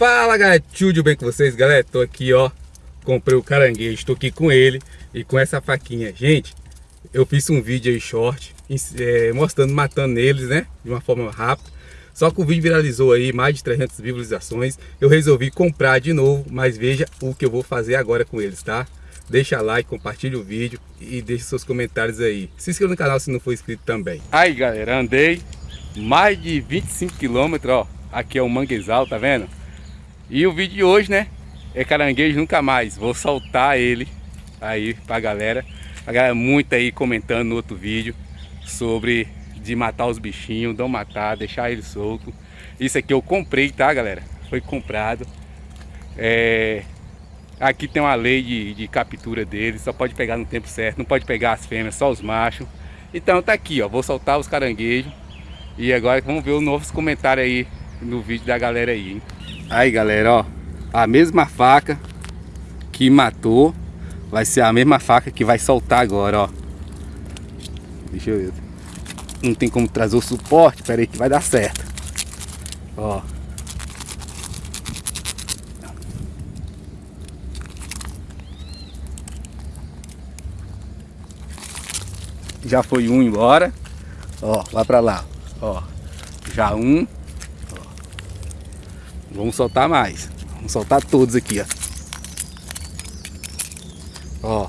Fala tudo bem com vocês galera? Tô aqui ó, comprei o caranguejo, estou aqui com ele e com essa faquinha Gente, eu fiz um vídeo aí short, é, mostrando, matando eles né, de uma forma rápida Só que o vídeo viralizou aí, mais de 300 visualizações Eu resolvi comprar de novo, mas veja o que eu vou fazer agora com eles, tá? Deixa like, compartilha o vídeo e deixe seus comentários aí Se inscreva no canal se não for inscrito também Aí galera, andei mais de 25 quilômetros, ó Aqui é o manguezal, tá vendo? E o vídeo de hoje, né? É caranguejo nunca mais. Vou soltar ele aí pra galera. A galera muito aí comentando no outro vídeo sobre de matar os bichinhos, não matar, deixar ele solto. Isso aqui eu comprei, tá galera? Foi comprado. É... Aqui tem uma lei de, de captura dele, só pode pegar no tempo certo, não pode pegar as fêmeas, só os machos. Então tá aqui, ó, vou soltar os caranguejos. E agora vamos ver os novos comentários aí no vídeo da galera aí, hein? Aí galera, ó, a mesma faca que matou vai ser a mesma faca que vai soltar agora, ó. Deixa eu ver. Não tem como trazer o suporte, pera aí que vai dar certo. Ó. Já foi um embora. Ó, lá pra lá. Ó. Já um. Vamos soltar mais. Vamos soltar todos aqui, ó. Ó.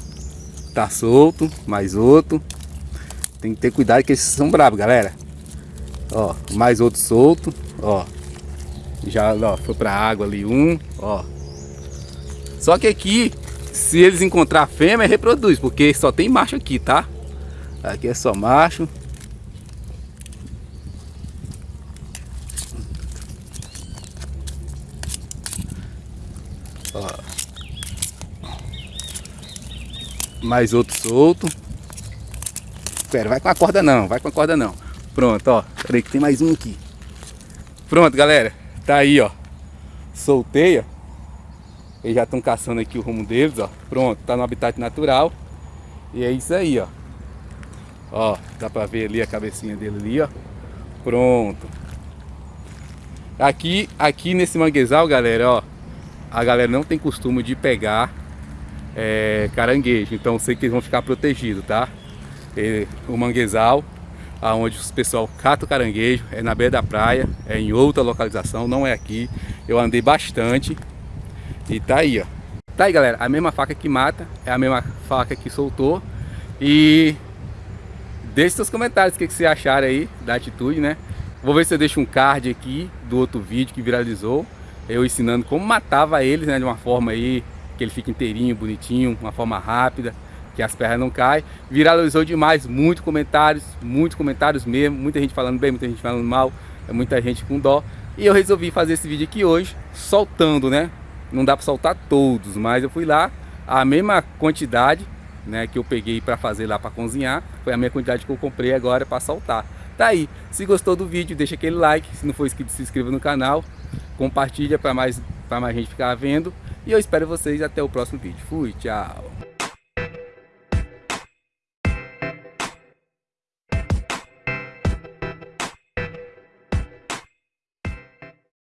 Tá solto. Mais outro. Tem que ter cuidado que esses são bravos, galera. Ó. Mais outro solto. Ó. Já, ó. Foi pra água ali um. Ó. Só que aqui, se eles encontrar fêmea, reproduz. Porque só tem macho aqui, tá? Aqui é só macho. Ó. Mais outro solto. Pera, vai com a corda não, vai com a corda não. Pronto, ó. Peraí que tem mais um aqui. Pronto, galera. Tá aí, ó. Soltei, ó. Eles já estão caçando aqui o rumo deles, ó. Pronto, tá no habitat natural. E é isso aí, ó. Ó, dá pra ver ali a cabecinha dele ali, ó. Pronto. Aqui, aqui nesse manguezal, galera, ó a galera não tem costume de pegar é, caranguejo, então sei que eles vão ficar protegidos, tá? E, o manguezal, aonde o pessoal cata o caranguejo, é na beira da praia, é em outra localização, não é aqui. Eu andei bastante e tá aí, ó. Tá aí, galera, a mesma faca que mata, é a mesma faca que soltou. E deixe seus comentários o que, que você acharam aí da atitude, né? Vou ver se eu deixo um card aqui do outro vídeo que viralizou eu ensinando como matava eles, né, de uma forma aí que ele fica inteirinho, bonitinho, uma forma rápida, que as pernas não caem. Viralizou demais, muitos comentários, muitos comentários mesmo, muita gente falando bem, muita gente falando mal, muita gente com dó. E eu resolvi fazer esse vídeo aqui hoje, soltando, né? Não dá para soltar todos, mas eu fui lá, a mesma quantidade, né, que eu peguei para fazer lá para cozinhar, foi a mesma quantidade que eu comprei agora para soltar. Tá aí, se gostou do vídeo, deixa aquele like, se não for inscrito, se inscreva no canal compartilha para mais, mais gente ficar vendo. E eu espero vocês até o próximo vídeo. Fui, tchau!